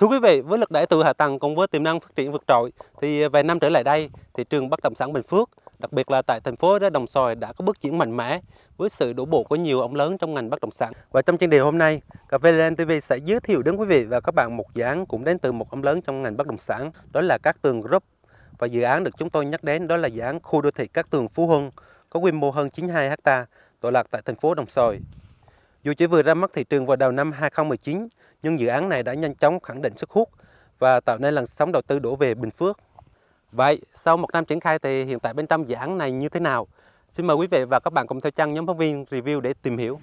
Thưa quý vị, với lực đẩy từ hạ tầng cùng với tiềm năng phát triển vượt trội thì vài năm trở lại đây, thị trường bất động sản Bình Phước, đặc biệt là tại thành phố Đồng Xoài đã có bước chuyển mạnh mẽ với sự đổ bộ của nhiều ông lớn trong ngành bất động sản. Và trong chương đề hôm nay, Cà phê Lên TV sẽ giới thiệu đến quý vị và các bạn một dự án cũng đến từ một ông lớn trong ngành bất động sản, đó là Cát Tường Group. Và dự án được chúng tôi nhắc đến đó là dự án khu đô thị Cát Tường Phú Hưng, có quy mô hơn 92 ha, tọa lạc tại thành phố Đồng Xoài. Dù chỉ vừa ra mắt thị trường vào đầu năm 2019, nhưng dự án này đã nhanh chóng khẳng định sức hút và tạo nên làn sóng đầu tư đổ về Bình Phước. Vậy, sau một năm triển khai thì hiện tại bên trong dự án này như thế nào? Xin mời quý vị và các bạn cùng theo chân nhóm phóng viên review để tìm hiểu.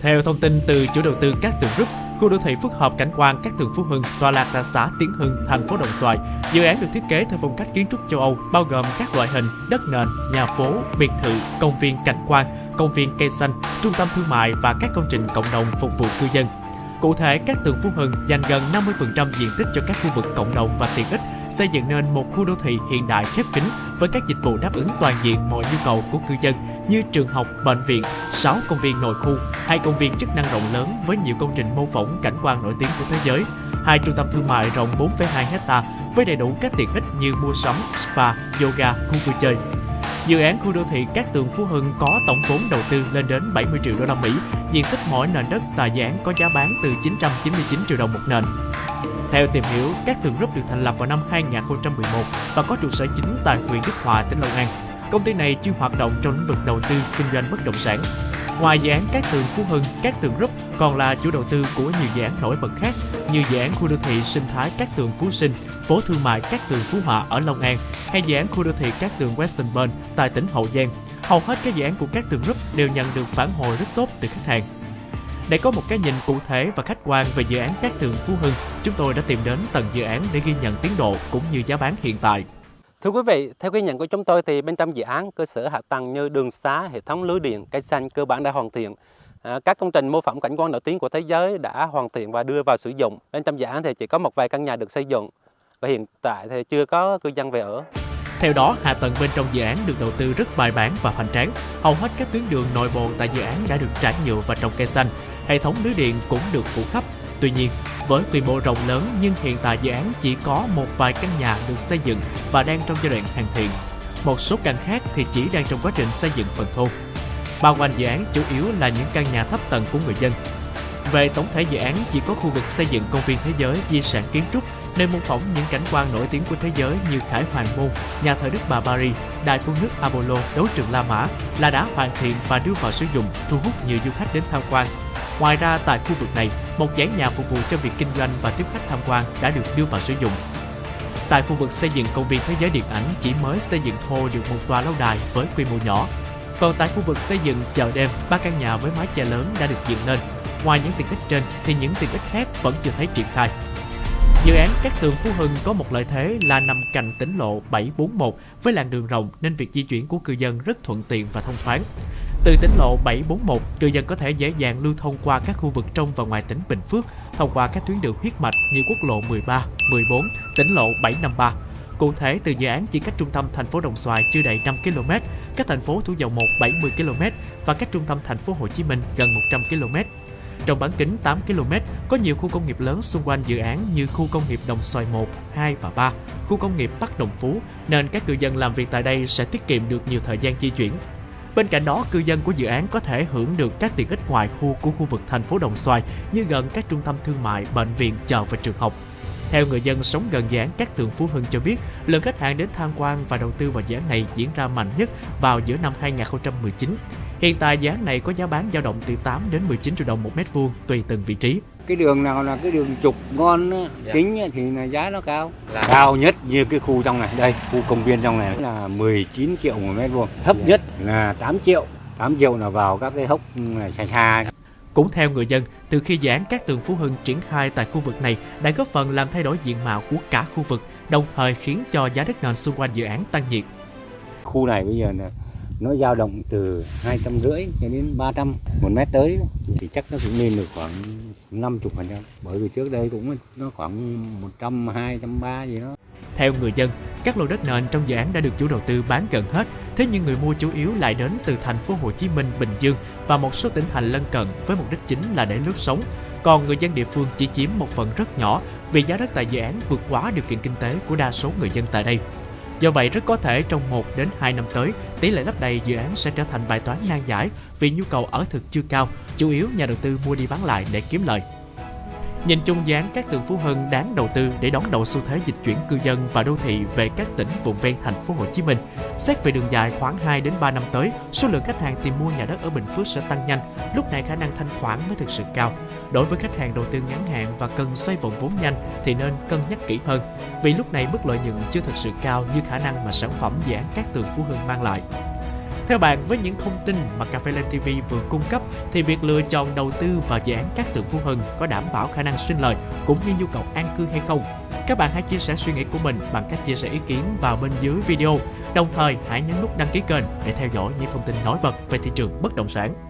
Theo thông tin từ chủ đầu tư các tường group, khu đô thị phức hợp cảnh quan các tường Phú Hưng tọa lạc tại xã Tiến Hưng, thành phố Đồng Xoài. Dự án được thiết kế theo phong cách kiến trúc châu Âu, bao gồm các loại hình đất nền, nhà phố, biệt thự, công viên cảnh quan, công viên cây xanh, trung tâm thương mại và các công trình cộng đồng phục vụ cư dân. Cụ thể, các tường Phú Hưng dành gần 50% diện tích cho các khu vực cộng đồng và tiện ích, xây dựng nên một khu đô thị hiện đại khép kín với các dịch vụ đáp ứng toàn diện mọi nhu cầu của cư dân như trường học, bệnh viện, 6 công viên nội khu, hai công viên chức năng rộng lớn với nhiều công trình mô phỏng cảnh quan nổi tiếng của thế giới, hai trung tâm thương mại rộng 4,2 hecta với đầy đủ các tiện ích như mua sắm, spa, yoga, khu vui chơi, Dự án khu đô thị Cát Tường Phú Hưng có tổng vốn đầu tư lên đến 70 triệu đô la Mỹ, diện tích mỗi nền đất tại dự án có giá bán từ 999 triệu đồng một nền. Theo tìm hiểu, Cát Tường Group được thành lập vào năm 2011 và có trụ sở chính tại huyện Đức Hòa, tỉnh Long An. Công ty này chuyên hoạt động trong lĩnh vực đầu tư kinh doanh bất động sản. Ngoài dự án Cát Tường Phú Hưng, Cát Tường Group còn là chủ đầu tư của nhiều dự án nổi bật khác như dự án khu đô thị sinh thái Cát Tường Phú Sinh, phố thương mại Cát Tường Phú Hòa ở Long An hay dự án khu đô thị Cát Tường Western Burn tại tỉnh Hậu Giang. Hầu hết các dự án của Cát Tường Group đều nhận được phản hồi rất tốt từ khách hàng. Để có một cái nhìn cụ thể và khách quan về dự án Cát Tường Phú Hưng, chúng tôi đã tìm đến tầng dự án để ghi nhận tiến độ cũng như giá bán hiện tại. Thưa quý vị, theo ghi nhận của chúng tôi thì bên trong dự án cơ sở hạ tầng như đường xá, hệ thống lưới điện, cây xanh cơ bản đã hoàn thiện. À, các công trình mô phỏng cảnh quan nổi tiếng của thế giới đã hoàn thiện và đưa vào sử dụng. Bên trong dự án thì chỉ có một vài căn nhà được xây dựng và hiện tại thì chưa có cư dân về ở. Theo đó, hạ tầng bên trong dự án được đầu tư rất bài bản và hoành tráng. Hầu hết các tuyến đường nội bộ tại dự án đã được trải nhựa và trồng cây xanh. Hệ thống lưới điện cũng được phủ khắp. Tuy nhiên, với quy mô rộng lớn nhưng hiện tại dự án chỉ có một vài căn nhà được xây dựng và đang trong giai đoạn hoàn thiện. Một số căn khác thì chỉ đang trong quá trình xây dựng phần thô. Bao quanh dự án chủ yếu là những căn nhà thấp tầng của người dân. Về tổng thể dự án chỉ có khu vực xây dựng công viên thế giới di sản kiến trúc nơi mô phỏng những cảnh quan nổi tiếng của thế giới như Khải Hoàng Môn, nhà thờ Đức Bà Paris, đài phun nước Apollo, đấu trường La Mã là đã hoàn thiện và đưa vào sử dụng, thu hút nhiều du khách đến tham quan. Ngoài ra, tại khu vực này, một dãy nhà phục vụ cho việc kinh doanh và tiếp khách tham quan đã được đưa vào sử dụng. Tại khu vực xây dựng công viên thế giới điện ảnh chỉ mới xây dựng thô được một tòa lâu đài với quy mô nhỏ. Còn tại khu vực xây dựng chợ đêm, ba căn nhà với mái che lớn đã được dựng lên. Ngoài những tiện ích trên thì những tiện ích khác vẫn chưa thấy triển khai. Dự án Cát Tường Phú Hưng có một lợi thế là nằm cạnh tỉnh lộ 741 với làn đường rộng nên việc di chuyển của cư dân rất thuận tiện và thông thoáng. Từ tỉnh lộ 741, cư dân có thể dễ dàng lưu thông qua các khu vực trong và ngoài tỉnh Bình Phước thông qua các tuyến đường huyết mạch như quốc lộ 13, 14, tỉnh lộ 753. Cụ thể, từ dự án chỉ cách trung tâm thành phố Đồng Xoài chưa đầy 5 km, cách thành phố Thủ Dầu Một 70 km và cách trung tâm thành phố Hồ Chí Minh gần 100 km. Trong bán kính 8 km, có nhiều khu công nghiệp lớn xung quanh dự án như khu công nghiệp Đồng Xoài 1, 2 và 3, khu công nghiệp Bắc Đồng Phú, nên các cư dân làm việc tại đây sẽ tiết kiệm được nhiều thời gian di chuyển. Bên cạnh đó, cư dân của dự án có thể hưởng được các tiện ích ngoài khu của khu vực thành phố Đồng Xoài như gần các trung tâm thương mại, bệnh viện, chợ và trường học. Theo người dân sống gần dự án các tường Phú Hưng cho biết, lượng khách hàng đến tham quan và đầu tư vào dự án này diễn ra mạnh nhất vào giữa năm 2019. Hiện tại dự án này có giá bán dao động từ 8 đến 19 triệu đồng một mét vuông tùy từng vị trí. Cái đường nào là cái đường trục ngon dạ. chính thì là giá nó cao. Là... Cao nhất như cái khu trong này, đây, khu công viên trong này là 19 triệu một mét vuông. Thấp dạ. nhất là 8 triệu. 8 triệu là vào các cái hốc xa xa. Cũng theo người dân, từ khi dự án các tường Phú Hưng triển khai tại khu vực này đã góp phần làm thay đổi diện mạo của cả khu vực, đồng thời khiến cho giá đất nền xung quanh dự án tăng nhiệt. Khu này bây giờ là nó dao động từ hai trăm rưỡi cho đến 300 một mét tới. Thì chắc nó cũng lên được khoảng 50 phần trăm. Bởi vì trước đây cũng nó khoảng 100 200 ba gì đó. Theo người dân, các lô đất nền trong dự án đã được chủ đầu tư bán gần hết. Thế nhưng người mua chủ yếu lại đến từ thành phố Hồ Chí Minh, Bình Dương và một số tỉnh thành lân cận với mục đích chính là để lướt sống còn người dân địa phương chỉ chiếm một phần rất nhỏ vì giá đất tại dự án vượt quá điều kiện kinh tế của đa số người dân tại đây. Do vậy, rất có thể trong 1 đến 2 năm tới, tỷ lệ lấp đầy dự án sẽ trở thành bài toán nan giải vì nhu cầu ở thực chưa cao, chủ yếu nhà đầu tư mua đi bán lại để kiếm lời. Nhìn chung dáng các tượng Phú Hưng đáng đầu tư để đón đầu xu thế dịch chuyển cư dân và đô thị về các tỉnh vùng ven thành phố Hồ Chí Minh. Xét về đường dài khoảng 2 đến 3 năm tới, số lượng khách hàng tìm mua nhà đất ở Bình Phước sẽ tăng nhanh, lúc này khả năng thanh khoản mới thực sự cao. Đối với khách hàng đầu tư ngắn hạn và cần xoay vòng vốn nhanh thì nên cân nhắc kỹ hơn, vì lúc này mức lợi nhuận chưa thực sự cao như khả năng mà sản phẩm dự án các tường Phú Hưng mang lại. Theo bạn, với những thông tin mà Cà phê Lên TV vừa cung cấp, thì việc lựa chọn đầu tư vào dự án các tượng Phú Hưng có đảm bảo khả năng sinh lời cũng như nhu cầu an cư hay không? Các bạn hãy chia sẻ suy nghĩ của mình bằng cách chia sẻ ý kiến vào bên dưới video. Đồng thời, hãy nhấn nút đăng ký kênh để theo dõi những thông tin nổi bật về thị trường bất động sản.